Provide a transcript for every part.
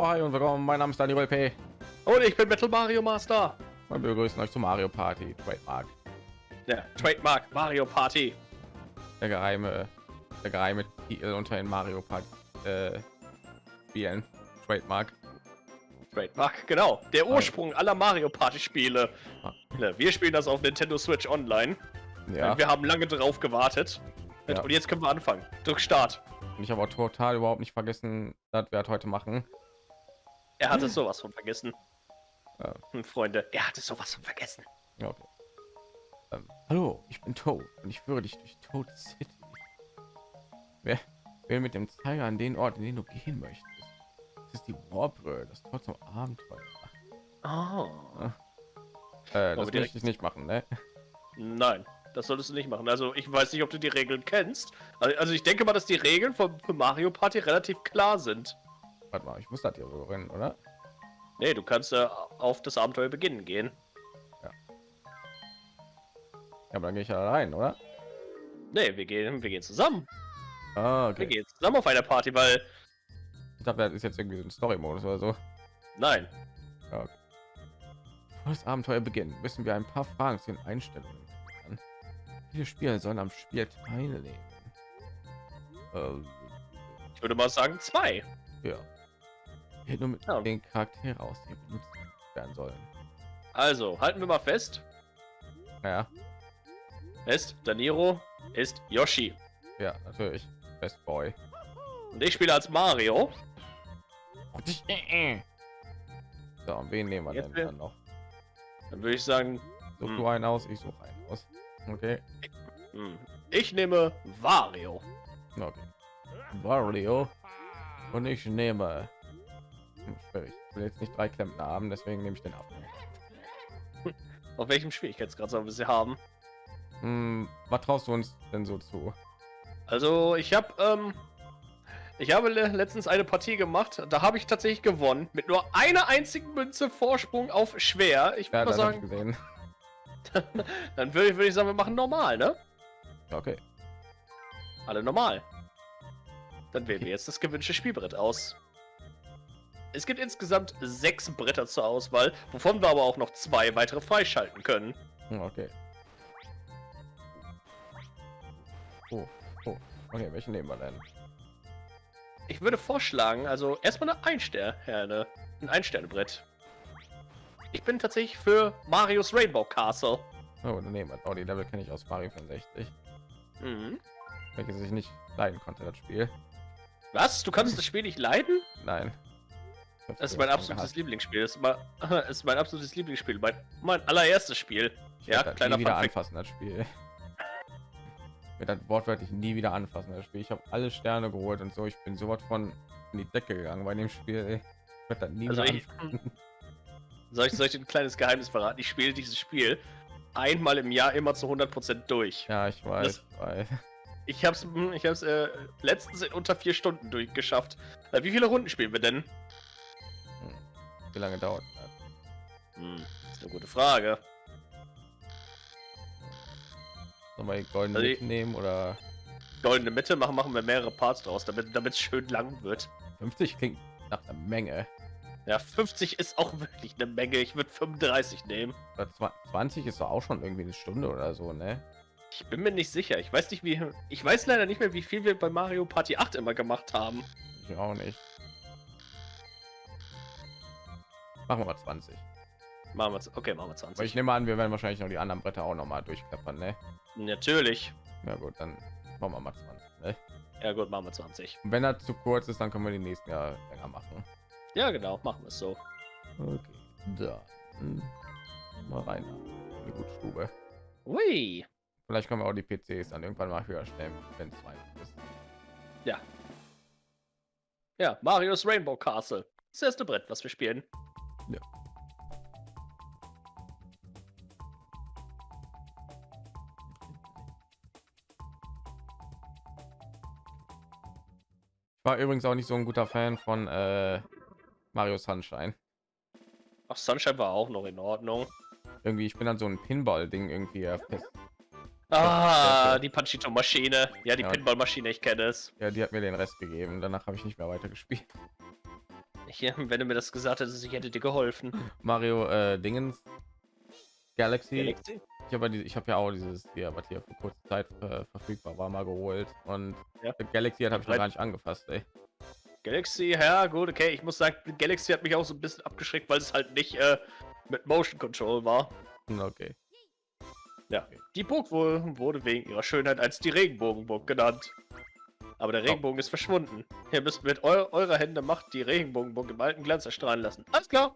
Hi und willkommen. Mein Name ist Daniel P. Und ich bin Metal Mario Master. Und wir begrüßen euch zu Mario Party Trademark. Ja, Trademark Mario Party. Der geheime, der geheime Titel unter den Mario Party äh, Spielen. Trademark. Trademark, genau. Der Ursprung aller Mario Party Spiele. Ah. Wir spielen das auf Nintendo Switch Online. Ja. Wir haben lange drauf gewartet. Ja. Und jetzt können wir anfangen. Drück Start. Und ich habe auch total überhaupt nicht vergessen, dass wir heute machen. Er hat es sowas von vergessen. Ja. Hm, Freunde, er hat es sowas von vergessen. Ja, okay. Ähm, hallo, ich bin Toad und ich führe dich durch Toad City. Wer will mit dem Zeiger an den Ort, in den du gehen möchtest? Das ist die Warbrö, das Tor zum Abenteuer. Oh. Äh, das direkt- ich nicht machen, ne? Nein, das solltest du nicht machen. Also ich weiß nicht, ob du die Regeln kennst. Also also ich denke mal, dass die Regeln von Mario Party relativ klar sind. Warte mal, ich muss das hier so rennen, oder? Nee, du kannst äh, auf das Abenteuer beginnen gehen. Ja, aber dann gehe ich ja rein, oder? Nee, wir gehen, wir gehen zusammen. Ah, Wir okay. gehen zusammen auf eine Party, weil. Ich dachte, das ist jetzt irgendwie so ein Story-Modus oder so. Nein. Ja, okay. Bevor das Abenteuer beginnt, müssen wir ein paar Fragen zu den Einstellungen klären. Viele Spieler sollen am Spiel teilnehmen. Ähm, Ich würde mal sagen zwei. ja. Nur mit Ja. den Charaktere aus, die benutzt werden sollen. Also, halten wir mal fest. Ja, Fest, Daniro ist Yoshi. ja, natürlich. Best Boy. Und ich spiele als Mario. So, und wen nehmen wir Jetzt denn will- dann noch? Dann würde ich sagen, Such Hm. du einen aus, ich suche einen aus. Okay. hm, ich nehme Wario. Okay. Wario. Und ich nehme. Hm, schwierig. Ich will jetzt nicht drei Klempner haben, deswegen nehme ich den ab. Auf welchem Schwierigkeitsgrad sollen wir sie haben? Hm, was traust du uns denn so zu? Also, ich habe ähm, ich habe le letztens eine Partie gemacht. Da habe ich tatsächlich gewonnen mit nur einer einzigen Münze Vorsprung auf schwer. Ich Ja, würde das mal sagen, gesehen. dann würde ich, würde ich sagen, wir machen normal, ne? Okay. Alle normal. Dann wählen wir jetzt das gewünschte Spielbrett aus. Es gibt insgesamt sechs Bretter zur Auswahl, wovon wir aber auch noch zwei weitere freischalten können. Hm, Okay. Oh, oh. Okay, welchen nehmen wir denn? Ich würde vorschlagen, also erstmal eine Einsterne, ein Einsternebrett. Ich bin tatsächlich für Marios Rainbow Castle. Oh, dann nehmen wir. Oh, die Level kenne ich aus Mario 65. Mhm. Welches ich nicht leiden konnte, das Spiel. Was? Du kannst das Spiel nicht leiden? Nein. Das ist mein absolutes. Lieblingsspiel. Das ist, mein, das ist mein absolutes Lieblingsspiel. Mein, mein allererstes Spiel. Ich Ja, das kleiner wieder Fun Fact. anfassen, das Spiel. Ich werde das wortwörtlich nie wieder anfassen, das Spiel. Ich habe alle Sterne geholt und so. Ich bin sowas von in die Decke gegangen bei dem Spiel. werde das nie Also wieder ich- anfassen. Soll ich, soll ich ein kleines Geheimnis verraten? Ich spiele dieses Spiel einmal im Jahr immer zu 100% durch. Ja, ich weiß. ich weiß. Ich hab's, hm, ich hab's äh, letztens in unter vier Stunden durchgeschafft. Wie viele Runden spielen wir denn? Wie lange dauert? Hm, ist eine gute Frage. Sollen wir die goldene Also mitnehmen oder Goldene Mitte machen, machen wir mehrere Parts draus, damit es schön lang wird. 50 klingt nach einer Menge. Ja, 50 ist auch wirklich eine Menge. Ich würde 35 nehmen. Oder zwa- 20 ist auch schon irgendwie eine Stunde oder so, ne? Ich bin mir nicht sicher. Ich weiß nicht, wie. Ich weiß leider nicht mehr, wie viel wir bei Mario Party 8 immer gemacht haben. Ich auch nicht. Machen wir mal 20. Machen wir, okay, machen wir Aber 20. ich nehme an, wir werden wahrscheinlich noch die anderen Bretter auch noch mal durchklappern, ne? Natürlich. Ja gut, dann machen wir mal 20. Ne? Ja, gut, machen wir 20. Und wenn er zu kurz ist, dann können wir die nächsten Jahre länger machen. Ja, genau, machen wir es so. Okay, dann mal rein in die Gutstube. Ui. Vielleicht können wir auch die PCs dann irgendwann mal höher stellen, wenn es weit ist. Ja, Marios Rainbow Castle. Das erste Brett, was wir spielen. Ich war übrigens auch nicht so ein guter Fan von äh, Mario Sunshine. Ach, Sunshine war auch noch in Ordnung. Irgendwie, ich bin dann so ein Pinball-Ding irgendwie äh. Ah, Ja, die Panchito-Maschine. Ja, die Ja. Pinball-Maschine, ich kenne es. Ja, die hat mir den Rest gegeben. Danach habe ich nicht mehr weiter gespielt. Nicht. Wenn du mir das gesagt hättest, ich hätte dir geholfen. Mario äh, Dingens Galaxy. Galaxy? Ich habe die, ich habe ja auch dieses hier, was hier vor kurzer Zeit äh, verfügbar war, mal geholt und Ja. Galaxy hat habe ich noch gar nicht angefasst. Ey. Galaxy, ja gut, okay. Ich muss sagen, Galaxy hat mich auch so ein bisschen abgeschreckt, weil es halt nicht äh, mit Motion Control war. Hm, Okay. Ja, die Burg wohl wurde wegen ihrer Schönheit als die Regenbogenburg genannt. Aber der Regenbogen ist verschwunden. Ihr müsst mit eu eurer Hände Macht die Regenbogenburg im alten Glanz erstrahlen lassen. Alles klar.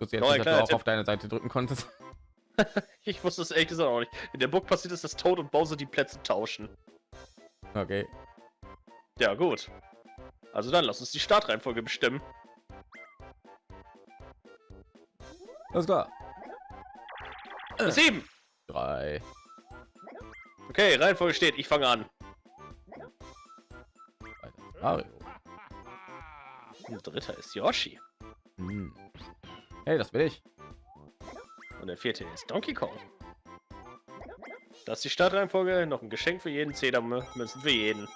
Jetzt dass du auch Tipp. auf deine Seite drücken konntest. Ich wusste es ehrlich gesagt auch nicht. In der Burg passiert es, dass Toad und Bowser die Plätze tauschen. Okay. Ja, gut. Also dann lass uns die Startreihenfolge bestimmen. Alles klar. Sieben. Drei. Okay, Reihenfolge steht. Ich fange an. Mario. Und der dritte ist Yoshi. Hm. Hey, das bin ich. Und der vierte ist Donkey Kong. Das ist die Startreihenfolge. Noch ein Geschenk für jeden. Zedermünzen für jeden.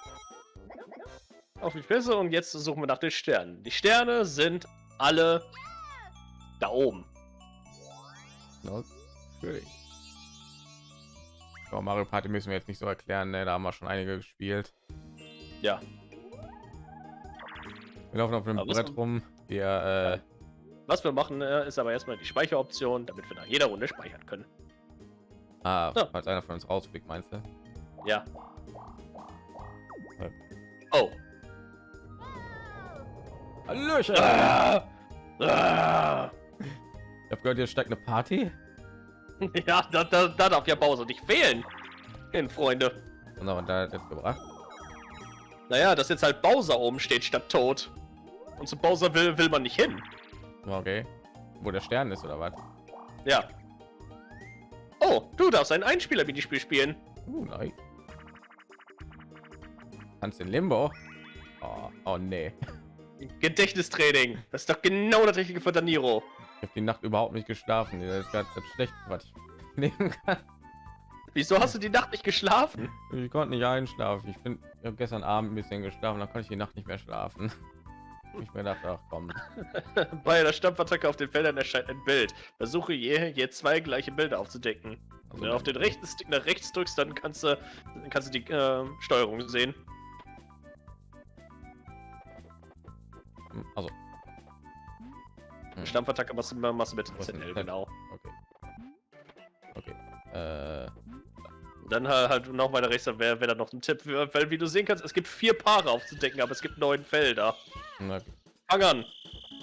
Auf die Spitze und jetzt suchen wir nach den Sternen. Die Sterne sind alle da oben. Natürlich. So, Mario Party müssen wir jetzt nicht so erklären, ne? da haben wir schon einige gespielt. Ja. Wir laufen auf dem Aber Brett rum. Wir, äh, Was wir machen, äh, ist aber erstmal die Speicheroption, damit wir nach jeder Runde speichern können. ah, Ja. falls einer von uns rausfliegt, meinst du? Ja. Ja. Oh. Hallöchen! Ah! Ah! Ich hab gehört, hier steckt eine Party. Ja, da, da, da darf ja Bowser nicht fehlen. Hin, Freunde. Und da hat jetzt gebracht. Naja, dass jetzt halt Bowser oben steht statt tot. Und zu Bowser will, will man nicht hin. Okay. Wo der Stern ist oder was? Ja. Oh, du darfst ein Einspieler-Minispiel spielen. Uh, nein. Kannst in Limbo? Oh, oh nee. Gedächtnistraining. Das ist doch genau das richtige für Daniro. Ich habe die Nacht überhaupt nicht geschlafen. Das ist gerade das Schlechte, was ich nehmen kann. Wieso hast du die Nacht nicht geschlafen? Ich konnte nicht einschlafen. Ich bin ich gestern Abend ein bisschen geschlafen, dann konnte ich die Nacht nicht mehr schlafen. Ich mir dachte, ach komm. Bei der Stampfattacke auf den Feldern erscheint ein Bild. Versuche je, je zwei gleiche Bilder aufzudecken. Wenn du auf den rechten Stick nach rechts drückst, dann kannst du, dann kannst du die äh, Steuerung sehen. Also. Hm, Stampfattacke machst du, machst du mit ZL, genau. Okay. Okay. Äh, Dann halt, halt noch weiter rechts, wäre wär dann noch ein Tipp, weil wie du sehen kannst, es gibt vier Paare aufzudecken, aber es gibt neun Felder. na, Fang an!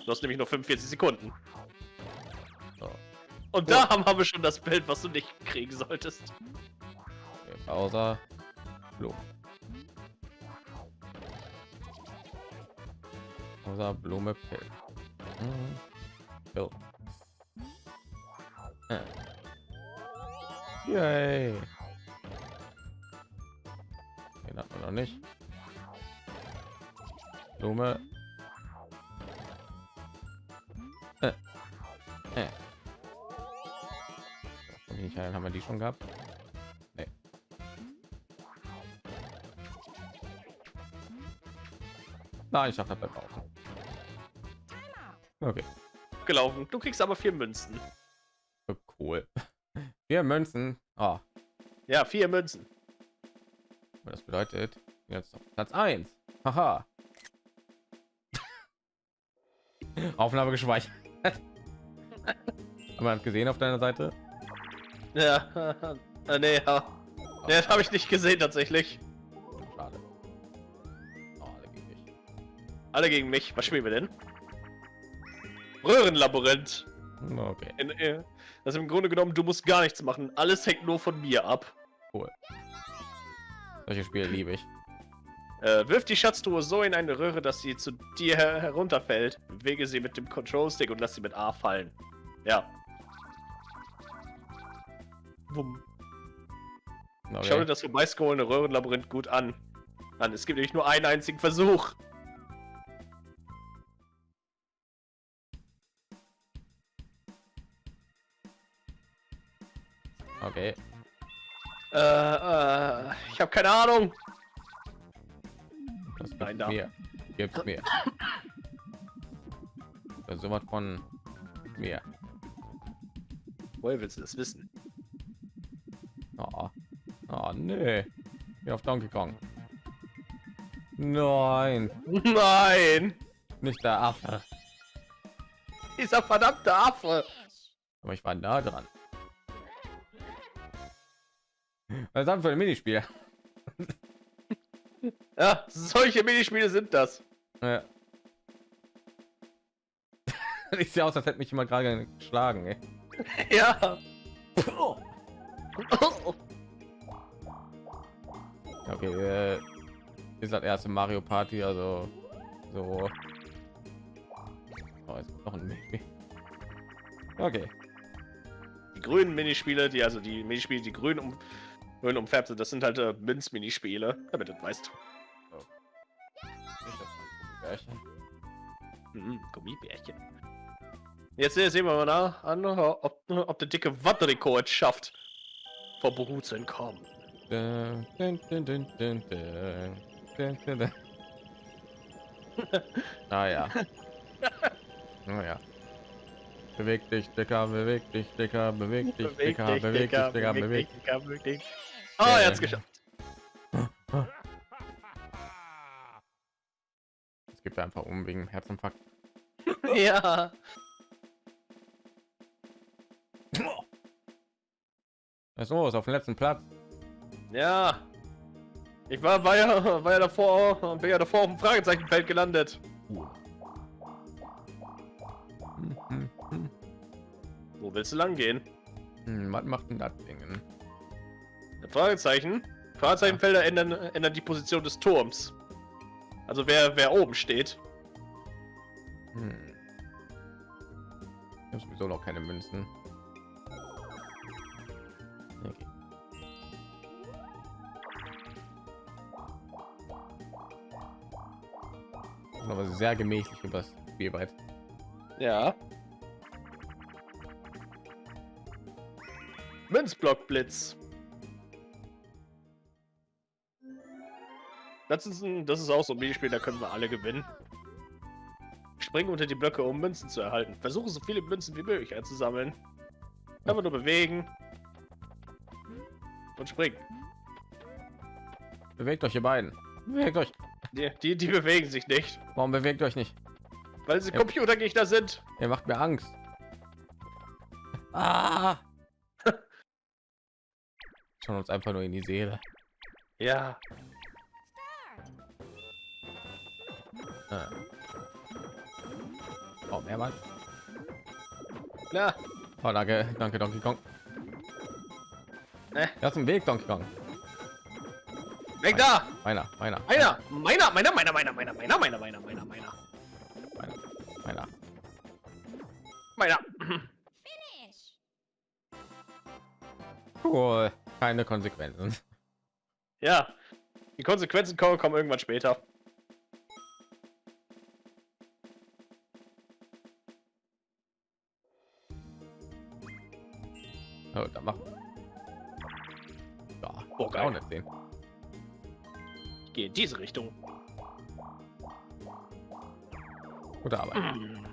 Du hast nämlich nur 45 Sekunden. so. Und da haben, haben wir schon das Bild, was du nicht kriegen solltest. Okay, Bowser. Blume. Bowser, Blume, Pill. Mhm. Pill. Yay. Noch nicht. Blume. Äh. Äh. Nicht ein, haben wir die schon gehabt? Nee. Nein, ich dachte, das bleibt auch. Okay, Gelaufen. Du kriegst aber vier Münzen. cool. Vier Münzen. Ah, Ja, vier Münzen. Das bedeutet jetzt auf Platz 1. Haha. Aufnahme gespeichert. Haben wir das gesehen auf deiner Seite? Ja, äh, nee, ja. Nee, das habe ich nicht gesehen tatsächlich. Schade. Oh, alle gegen mich. Alle gegen mich. Was spielen wir denn? Röhrenlabyrinth. Okay, In, äh, das ist im Grunde genommen, du musst gar nichts machen. Alles hängt nur von mir ab. cool. Solche Spiele liebe ich. Äh, wirf die Schatztruhe so in eine Röhre, dass sie zu dir her herunterfällt. Bewege sie mit dem Control Stick und lass sie mit A fallen. Ja. Wumm. Okay. Schau dir das vorbeiscrollende Röhrenlabyrinth gut an. Mann, es gibt nämlich nur einen einzigen Versuch. okay. Äh, äh, ich habe keine Ahnung. Das Nein, da. mir. Gib's mir. So was von mir. Woher willst du das wissen? Oh, oh nee. Hier auf Donkey Kong. Nein, Nein! nicht der Affe. Dieser verdammte Affe! Aber ich war nah dran. Was haben für ein Minispiel? Ja, solche Minispiele sind das. Ja. Ich sehe aus, als hätte mich jemand gerade geschlagen. Ey. Ja. Okay, äh, ist das erste Mario Party, also so. Oh, jetzt noch ein Minispiel. Okay, Die grünen Minispiele, die also die Minispiele, die grün um grün umfärbt sind, das sind halt äh, Münz-Minispiele, damit du das weißt. Das Gummibärchen. Mhm, Gummibärchen. Jetzt sehen wir mal nach, an, ob, ob der dicke Wattriko es schafft, vor Beru zu entkommen. Dun, dun, dun, dun, dun, Beweg dich, Dicker, beweg dich, Dicker, beweg dich, Dicker, beweg dich, Dicker, beweg dich. Dicker, beweg dich. Ah, er hat's geschafft. Es gibt einfach um wegen Herzinfarkt. ja. Was ist? Auf dem letzten Platz. Ja. Ich war, war ja, war ja davor, bin ja davor auf dem Fragezeichenfeld gelandet. Hm, Wo willst du lang gehen? Hm, was macht denn das Ding? Fragezeichen. Fragezeichenfelder ändern, ändern die Position des Turms. Also wer, wer oben steht. Hm. Ich habe sowieso noch keine Münzen. Okay. Das aber sehr gemächlich übers Spielbrett. Ja. Münzblockblitz. Das ist, ein, das ist auch so ein Minispiel, da können wir alle gewinnen. Springen unter die Blöcke, um Münzen zu erhalten. Versuche so viele Münzen wie möglich einzusammeln. Einfach nur bewegen. Und springen. Bewegt euch, ihr beiden. Bewegt euch. Die, die, die bewegen sich nicht. Warum bewegt euch nicht? Weil sie Ja. Computergegner sind. Ihr macht mir Angst. Ah! Schon uns einfach nur in die Seele. Ja. Ah. Oh, mehrmals. Ja. Oh, danke, danke, Donkey Kong. Äh. Das ist ein Weg, Donkey Kong. Weg da! Meiner, meiner, Meiner! Meiner! Meiner! Meiner! Meiner! Meiner! Meiner! Meiner! Meiner! Meiner! Meiner! meiner, meiner. Meiner! Finish. Cool. Keine Konsequenzen. Ja. Die Konsequenzen kommen, kommen irgendwann später. Oh, da machen. Ja, Oh, auch geil. nicht sehen. Ich gehe in diese Richtung. Gute Arbeit. Verdammt.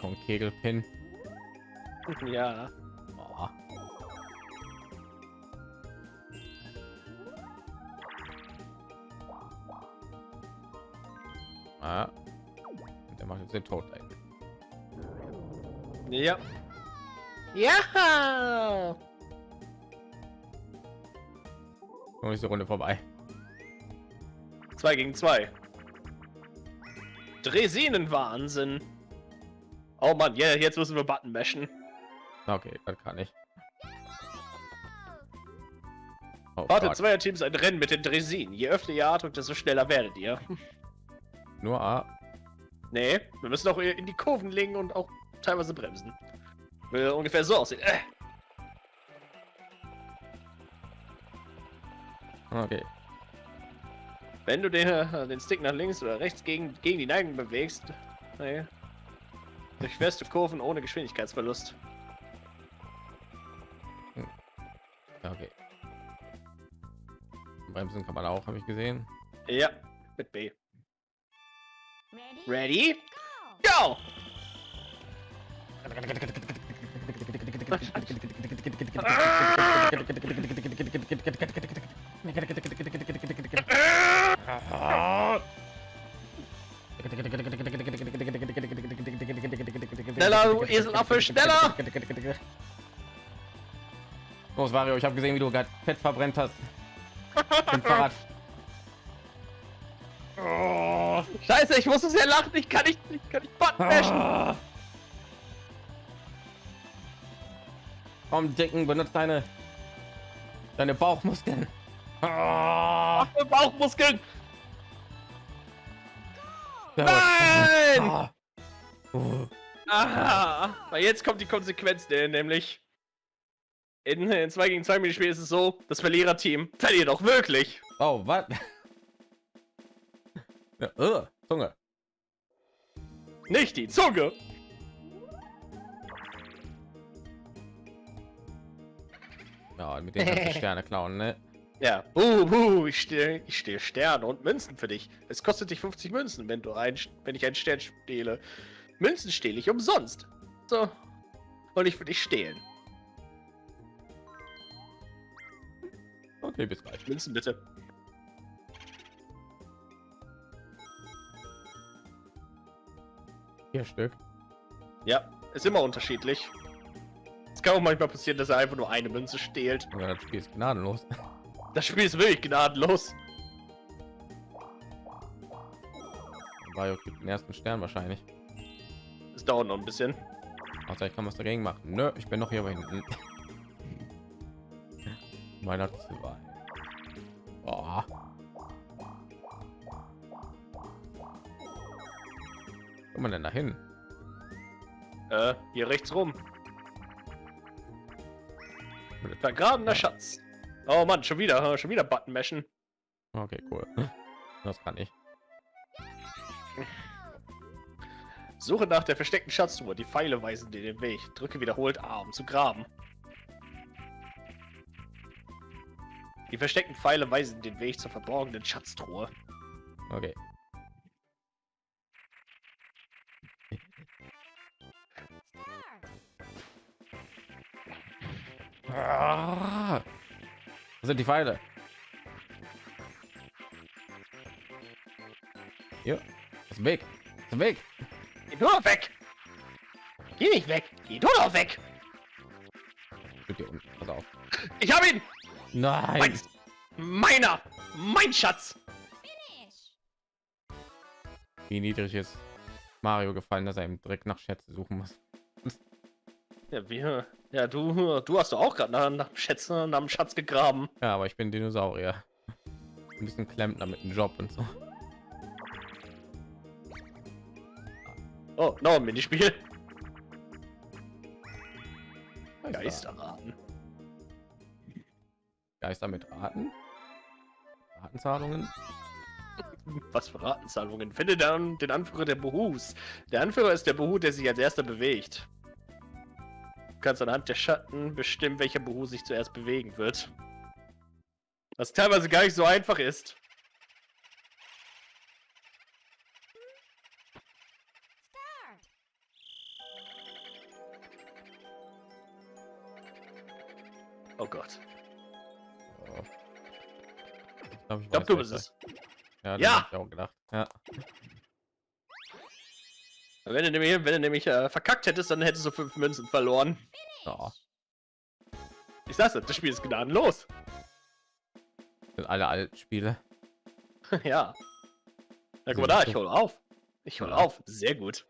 Kong Kegelpin. Ja. Oh. Ah. Der macht jetzt den Tod ein. Ja. Ja. Noch ist die Runde vorbei. Zwei gegen zwei. Dresinenwahnsinn. Oh Mann, ja, jetzt müssen wir Button mashen. Okay, das kann ich. Oh, Warte, zweier Teams ein Rennen mit den Dresinen. Je öfter ihr A drückt, desto schneller werdet ihr. Nur A. Nee, wir müssen auch in die Kurven legen und auch teilweise bremsen. Will ungefähr so aussehen. Äh. Okay. Wenn du den, äh, den Stick nach links oder rechts gegen, gegen die Neigung bewegst, nee, durchfährst du Kurven ohne Geschwindigkeitsverlust. Okay. Bremsen kann man auch, habe ich gesehen. Ja, mit B. Ready? Go! Go! Schneller, du Eselaffe, schneller! Los, Mario, ich habe gesehen, wie du gerade Fett verbrennt hast. Im Fahrrad. Oh, Scheiße, ich muss es ja lachen, ich kann nicht, ich kann nicht Button mashen. Ah. Komm, Dicken, benutzt deine deine Bauchmuskeln. Ah. Ach, Bauchmuskeln! Nein! Ah. Aha! Weil jetzt kommt die Konsequenz, nämlich in, in 2 gegen 2 Minispiel ist es so, das Verliererteam verliert auch wirklich. Oh, was? Ja, uh, Zunge. Nicht die Zunge. Ja, mit den ganzen Sterne klauen, ne? Ja. Uh, uh, ich stehe ich stehe Sterne und Münzen für dich. Es kostet dich 50 Münzen, wenn du ein, wenn ich einen Stern stehle. Münzen stehle ich umsonst. So. Und ich will dich stehlen. Okay, bis gleich. Münzen bitte. Vier Stück. Ja, ist immer unterschiedlich. Es kann auch manchmal passieren, dass er einfach nur eine Münze stehlt. Ja, das Spiel ist gnadenlos. Das Spiel ist wirklich gnadenlos. Mario kriegt den ersten Stern wahrscheinlich. Dauert noch ein bisschen. Außer ich kann was dagegen machen. Nö, ich bin noch hier hinten. Meiner zwei. Boah. Wo man denn dahin? Äh, hier rechts rum. Vergrabener Schatz. Oh Mann, schon wieder, schon wieder Button mashen. Okay, cool. Das kann ich. Suche nach der versteckten Schatztruhe. Die Pfeile weisen dir den Weg. Drücke wiederholt A, um zu graben. Die versteckten Pfeile weisen den Weg zur verborgenen Schatztruhe. Okay. Ah, Wo sind die Pfeile? Hier. Ist weg. Ist weg. Geh du doch weg! Geh nicht weg! Geh du doch weg! Hier unten. Pass auf. Ich hab ihn! Nein. Meins! Meiner! Mein Schatz! Finish! Wie niedrig ist Mario gefallen, dass er im Dreck nach Schätze suchen muss. Ja, wir. Ja, du, du hast doch auch gerade nach, nach dem Schätze, nach dem Schatz gegraben. Ja, aber ich bin Dinosaurier. Ein bisschen Klempner mit einem Job und so. Oh, noch ein Minispiel. Geister. Geisterraten. Geister mit Raten. Ratenzahlungen. Was für Ratenzahlungen? Finde dann den Anführer der Behus. Der Anführer ist der Behu, der sich als erster bewegt. Du kannst anhand der Schatten bestimmen, welcher Behu sich zuerst bewegen wird. Was teilweise gar nicht so einfach ist. Oh Gott. Oh. Ich glaube, Ich glaube, du bist es. Ja, Ja! auch gedacht. Ja. Wenn du nämlich, wenn du nämlich äh, verkackt hättest, dann hättest du fünf Münzen verloren. ja. Ich sag's dir, das Spiel ist gnadenlos. Sind alle alten Spiele. ja. Na guck mal da, ich hole auf. Ich hole Ja. auf. Sehr gut.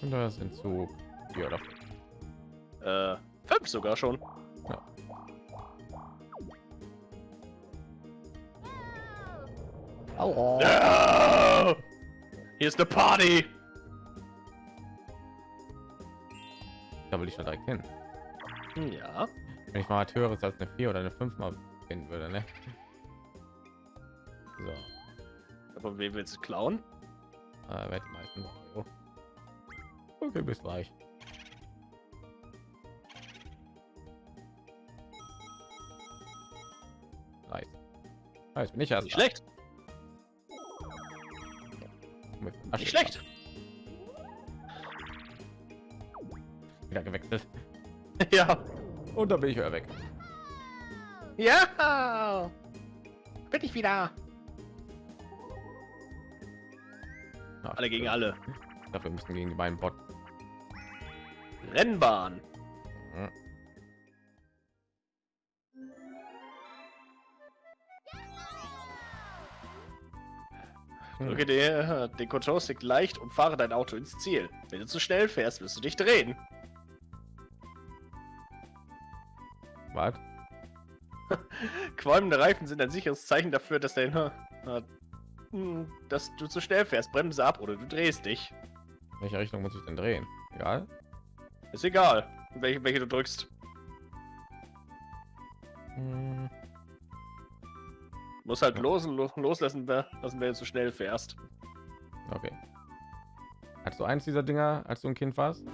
Und da sind so vier oder. Äh, fünf sogar schon. Au. Ja! Hier ist eine Party. Da will ich schon direkt hin. Ja. Wenn ich mal was höheres als eine 4 oder eine 5 mal finden würde, ne? So, Aber wen willst du klauen? äh, wer die meisten. Okay, bis gleich. Ah, jetzt bin ich erst Nicht schlecht, nicht schlecht. wieder gewechselt Ja. und da bin ich wieder weg. Ja. Bin ich wieder. Na, Alle gegen alle. Dafür müssen wir gegen die beiden Bot. Rennbahn. Drücke dir den Control-Stick leicht und fahre dein Auto ins Ziel. Wenn du zu schnell fährst, wirst du dich drehen. Was? Qualmende Reifen sind ein sicheres Zeichen dafür, dass dein, äh, dass du zu schnell fährst. Bremse ab oder du drehst dich. In welche Richtung muss ich denn drehen? Egal. Ist egal, welche, welche du drückst. Hm, Muss halt Ja. los, lo- loslassen, lassen, wenn du zu schnell fährst. Okay. Hast du eins dieser Dinger, als du ein Kind warst?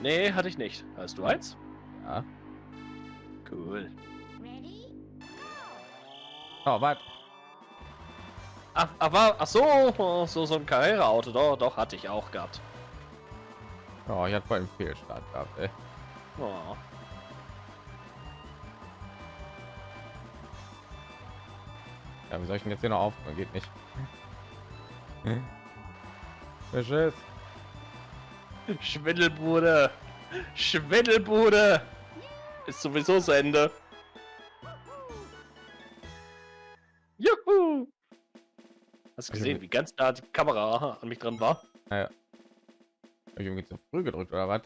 Nee, hatte ich nicht. Hast du eins? Ja. Ready? Cool. Oh, was? Ach, war, ach so, so, so ein Carrera-Auto, doch, doch, hatte ich auch gehabt. Oh, ich hatte voll einen Fehlstart gehabt, ey. Oh. Ja, wie soll ich denn jetzt hier noch auf? Geht nicht. Hm. Beschiss. Schwindelbude! Schwindelbude! Ist sowieso zu Ende. Juhu! Hast du gesehen, wie ganz nah die Kamera an mich dran war? Hab ich irgendwie zu früh gedrückt oder was?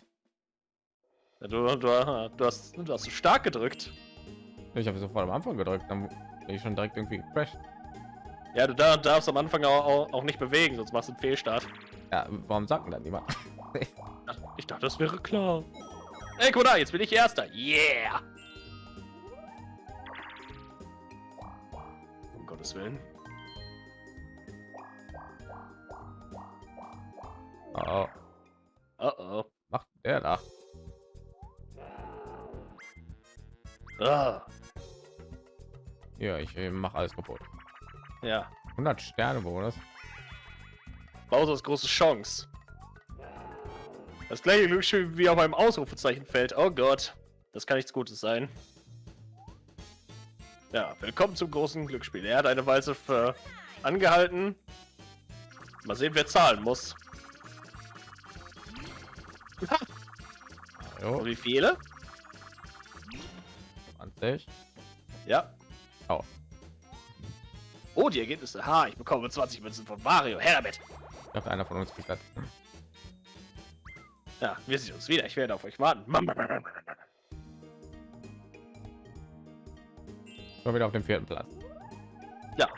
Ja, Du, du, du, hast, du hast so stark gedrückt. Ich habe sofort am Anfang gedrückt, dann bin ich schon direkt irgendwie gecrashed. Ja, du dar- darfst am Anfang auch, auch, nicht bewegen, sonst machst du einen Fehlstart. Ja, warum sagt denn das niemand? Ich dachte, das wäre klar. Ey, guck mal jetzt bin ich Erster. Yeah! Um Gottes Willen. Oh, Oh ich mache alles kaputt. ja. 100 Sterne Bonus. Bowsers große Chance. Das gleiche Glücksspiel wie auf einem Ausrufezeichenfeld. Oh Gott. Das kann nichts Gutes sein. Ja, willkommen zum großen Glücksspiel. Er hat eine Weise für angehalten. Mal sehen, wer zahlen muss. Und wie viele? 20. Ja. Oh. Die Ergebnisse. Ha, ich bekomme 20 Münzen von Mario. Her damit. Ich dachte, einer von uns kriegt das. Ja, wir sehen uns wieder. Ich werde auf euch warten. Schon wieder auf dem vierten Platz. Ja.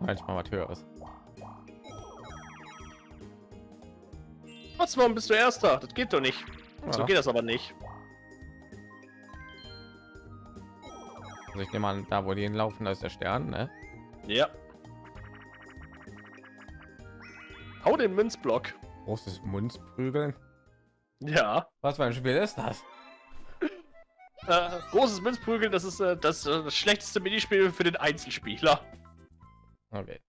Manchmal was höheres. Was, warum bist du Erster? Das geht doch nicht. So Ja. geht das aber nicht. Also ich nehme an, da wo die hinlaufen, da ist der Stern, ne? Ja. Hau den Münzblock. Großes Münzprügeln. Ja. Was für ein Spiel ist das? Äh, großes Münzprügeln, das ist äh, das, äh, das schlechteste Minispiel für den Einzelspieler. Okay.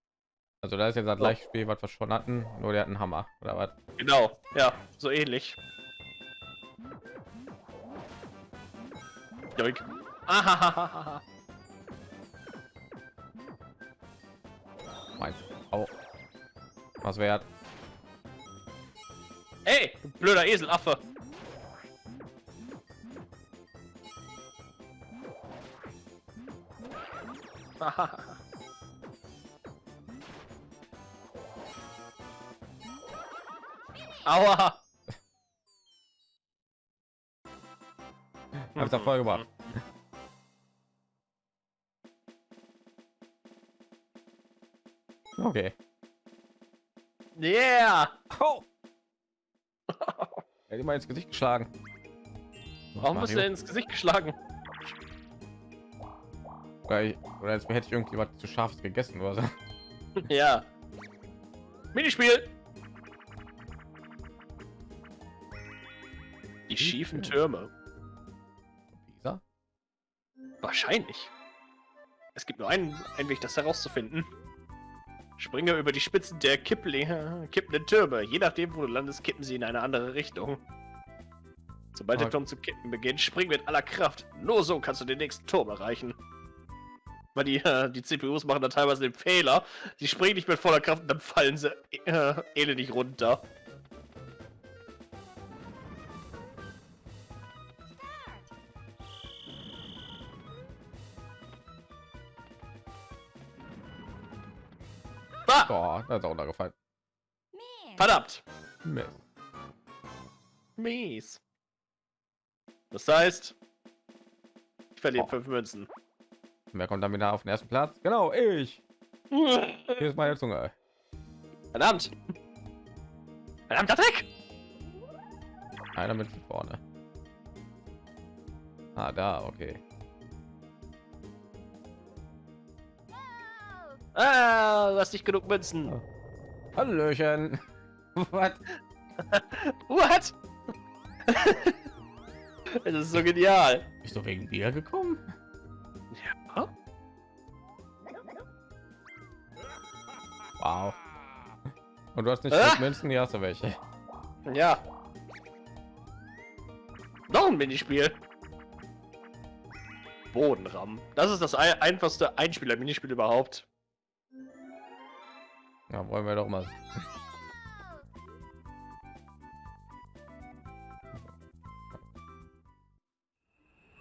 Also da ist jetzt das gleiche Spiel, was wir schon hatten, nur der hat einen Hammer oder was? Genau. Ja, so ähnlich. Joink. Ahahaha. Meins. Au. Was wert? Ey, blöder Eselaffe. Aua. Hab's Erfolg gebracht. Okay. Yeah. Oh. Er hat immer ins Gesicht geschlagen. Warum bist du ins Gesicht geschlagen? Oder, ich, oder als hätte ich irgendwie was zu scharfes gegessen oder so. Ja. Minispiel. Die schiefen Türme. Pisa? Wahrscheinlich. Es gibt nur einen, einen Weg, das herauszufinden. Springe über die Spitzen der Kippli kippenden Türme. Je nachdem, wo du landest, kippen sie in eine andere Richtung. Sobald der Ah. Turm zu kippen beginnt, spring mit aller Kraft. Nur so kannst du den nächsten Turm erreichen. Weil die, äh, die CPUs machen da teilweise den Fehler. Die springen nicht mit voller Kraft und dann fallen sie äh, elendig runter. Boah, da ist auch runtergefallen. Miss. verdammt. Mist. Mies. Das heißt, ich verliere Oh. fünf Münzen. Wer kommt dann wieder auf den ersten Platz? Genau, ich. Hier ist meine Zunge. Verdammt. Verdammter Dreck. Einer mit vorne. Ah, da, okay. Ah, du hast nicht genug Münzen. Oh. Hallöchen. Was? What? das ist so genial. Bist du wegen dir gekommen? Ja. Wow. Und du hast nicht Ah! Münzen, hast du welche. Ja. Noch ein Minispiel. Bodenramm. Das ist das ei- einfachste Einspieler-Minispiel überhaupt. Ja, wollen wir doch mal.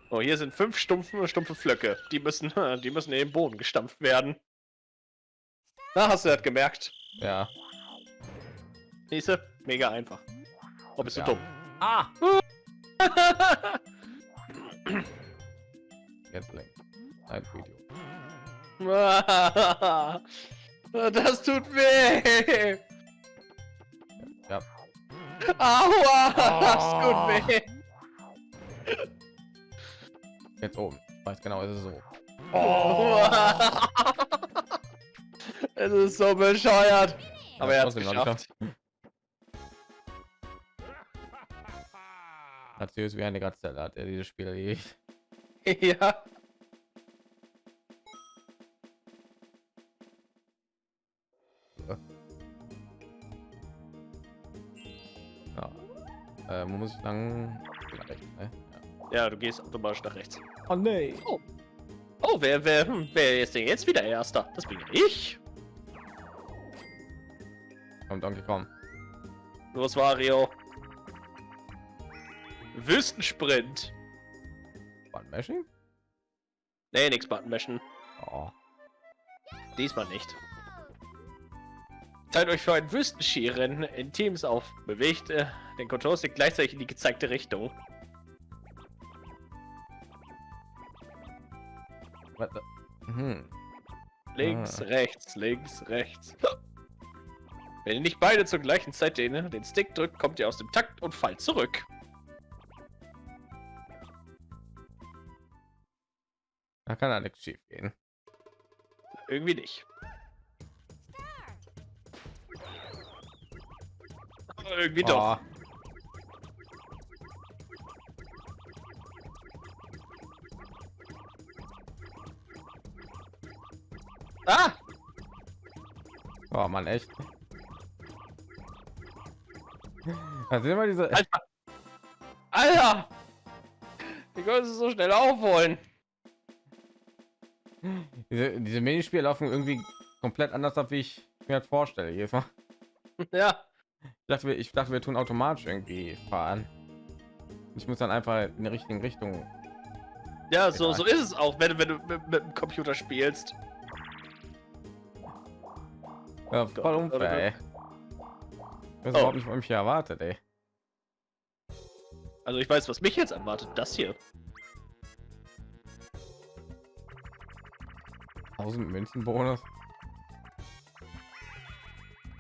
Oh, hier sind fünf stumpfe, stumpfe Flöcke. Die müssen, die müssen in den Boden gestampft werden. Da hast du das gemerkt. Ja. Siehste? Mega einfach. Oh, bist du Ja. dumm. Ah! Jetzt lenkt. Ein Video. Das tut weh. Ja. Aua, das Oh. tut weh. Jetzt oben. Weiß genau, ist es so. Oh. Es ist so bescheuert. Aber er hat es trotzdem noch nicht geschafft. Hat süß wie eine Gazelle hat er dieses Spiel erledigt. Ja. Äh, wo muss ich lang? Ne? Ja. Ja, du gehst automatisch nach rechts. Oh nee. Oh, wer, wer, hm, wer ist denn jetzt wieder Erster? Das bin ja ich. Kommt Donkey Kong. Los, Wario. Wüstensprint. Button Mashing? Nee, nix Button mashen. Oh. Diesmal nicht. Teilt euch für ein Wüstenskirennen in Teams auf. Bewegt äh, den Control-Stick gleichzeitig in die gezeigte Richtung. Hm. Links, Ah. rechts, links, rechts. Wenn ihr nicht beide zur gleichen Zeit den, den Stick drückt, kommt ihr aus dem Takt und fallt zurück. Da kann nichts schief gehen. Irgendwie nicht. Irgendwie doch. Oh. Ah! oh man, echt. Da sind immer diese. Alter! Alter! Wie können sie so schnell aufholen? Diese, diese Minispiele laufen irgendwie komplett anders ab, wie ich mir das vorstelle. Jedes Mal. Ja. Ich dachte, wir, ich dachte, wir tun automatisch irgendwie fahren. Ich muss dann einfach in die richtige Richtung. Ja, so, so ist es auch, wenn, du- wenn du mit, mit dem Computer spielst. Ja, voll Gott, unfair. Ey. Das ist Oh. überhaupt nicht, was mich erwartet, ey. Also ich weiß, was mich jetzt erwartet. Das hier. 1000 Münzen Bonus.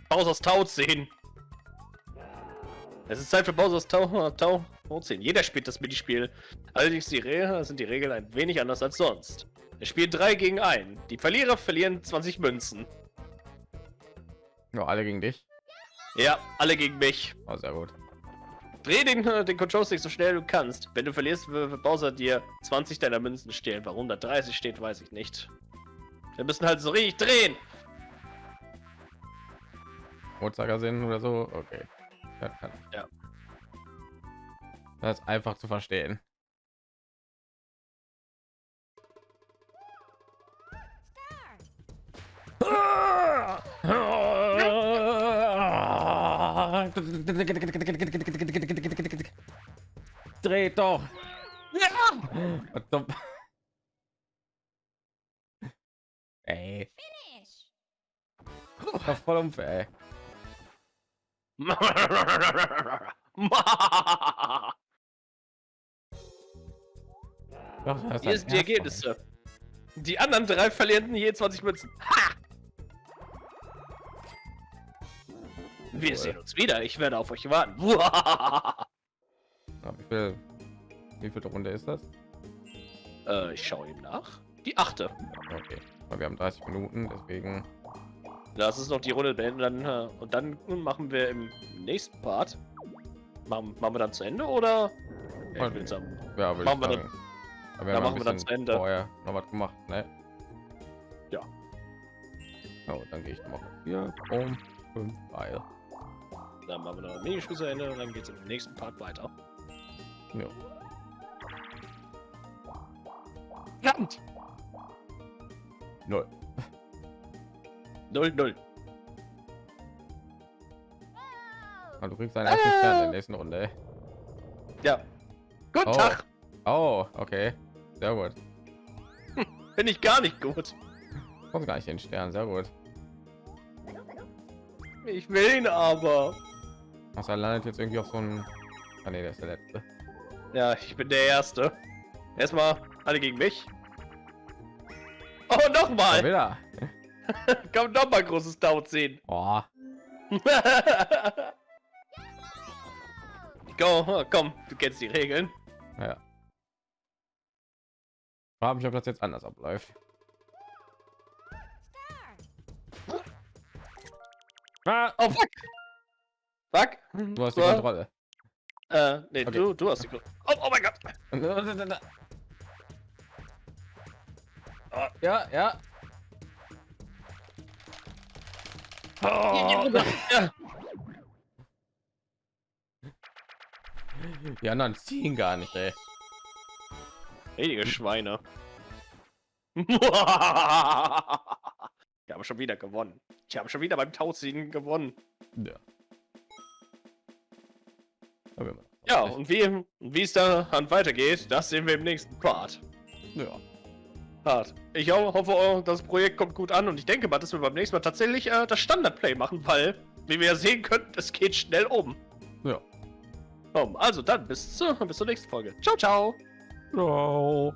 Bowser's Tau 10. Es ist Zeit für Bowser's Tau, Tau, Tau 10. Jeder spielt das Minispiel. Allerdings die Re sind die Regeln ein wenig anders als sonst. Es spielt 3 gegen 1. Die Verlierer verlieren 20 Münzen. Nur alle gegen dich. Ja, alle gegen mich. Oh, sehr gut. Dreh den, den Control Stick so schnell du kannst. Wenn du verlierst, wird wird Bowser dir 20 deiner Münzen stehlen. Warum da 30 steht, weiß ich nicht. Wir müssen halt so richtig drehen. Uhrzeigersinn oder so. Okay. Das kann. Ja. Das ist einfach zu verstehen. Dreht doch. Ja! Ey, Finish. das war voll unfair. Doch, Hier sind die Ergebnisse. Die anderen drei verlieren je 20 Münzen. Ha! Wir Cool. sehen uns wieder. Ich werde auf euch warten. Wie viel, wie viel Runde ist das? äh, ich schaue ihm nach. Die achte. Okay, wir haben 30 Minuten, deswegen. Lass uns noch die Runde beenden dann, äh, und dann machen wir im nächsten Part. Machen, machen wir dann zu Ende oder? Ja, ich will sagen, Ja, würde Machen wir dann. Aber dann machen wir dann zu Ende. Vorher noch was gemacht, ne? Ja. Oh, dann gehe ich noch mal hier um fünf Pfeil. Dann machen wir noch ein Minispiel zu Ende und dann geht es im nächsten Part weiter. Ja. Verdammt! Null. 0-0. Ah, du kriegst deinen ersten Stern in der nächsten Runde. Ja. Guten Oh. Tag! Oh, okay. Sehr gut. Bin ich gar nicht gut. Kommt gar nicht den Stern, sehr gut. Ich will ihn aber. Ach, er landet jetzt irgendwie auf so ein. Ah, nee, der ist der letzte. Ja, ich bin der Erste. Erstmal alle gegen mich. Oh, Mal nochmal! wieder. Komm, nochmal großes Tau ziehen. Oh, Go, komm, du kennst die Regeln. ja. Frage mich, ob das jetzt anders abläuft. Ah, Oh, fuck! Fuck! du hast die So, Kontrolle. Äh, nee, Okay. du, du hast die Kontrolle. Oh, oh mein Gott! Ja, ja. Ja. Die anderen ziehen gar nicht, ey. Richtige Schweine. ich habe schon wieder gewonnen. Ich habe schon wieder beim Tauziehen gewonnen. Ja. Ja, und wie, wie es dann weitergeht, das sehen wir im nächsten Part. Ja. Part. Ich ho hoffe, das Projekt kommt gut an und ich denke mal, dass wir beim nächsten Mal tatsächlich äh, das Standardplay machen, weil, wie wir ja sehen können, es geht schnell um. Ja. Um, also dann bis, zu, bis zur nächsten Folge. Ciao, ciao. Ciao.